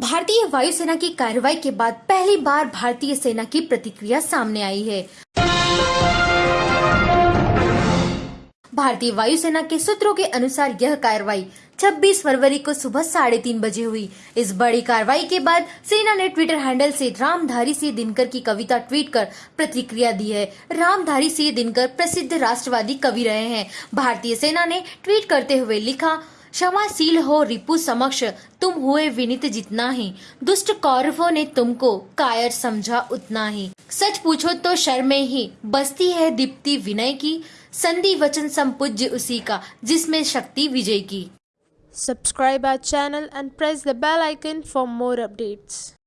भारतीय वायुसेना की कार्रवाई के बाद पहली बार भारतीय सेना की प्रतिक्रिया सामने आई है। भारतीय वायुसेना के सूत्रों के अनुसार यह कार्रवाई 26 फरवरी को सुबह साढ़े तीन बजे हुई। इस बड़ी कार्रवाई के बाद सेना ने ट्विटर हैंडल से रामधारी सिंह दिनकर की कविता ट्वीट कर प्रतिक्रिया दी है। रामधारी सिंह दिनकर प्रसिद्ध राष्ट्रवादी कवि रहे हैं। भारतीय सेना ने ट्वीट करते हुए लिखा क्षमाशील हो रिपु समक्ष, तुम हुए विनित जितना ही। दुष्ट कौरवों ने तुमको कायर समझा उतना ही। सच पूछो तो शर्मे ही, बसती है दीप्ति विनय की। संधि वचन संपूज्य उसी का, जिसमें शक्ति विजय की। Subscribe our channel and press the bell icon for more updates.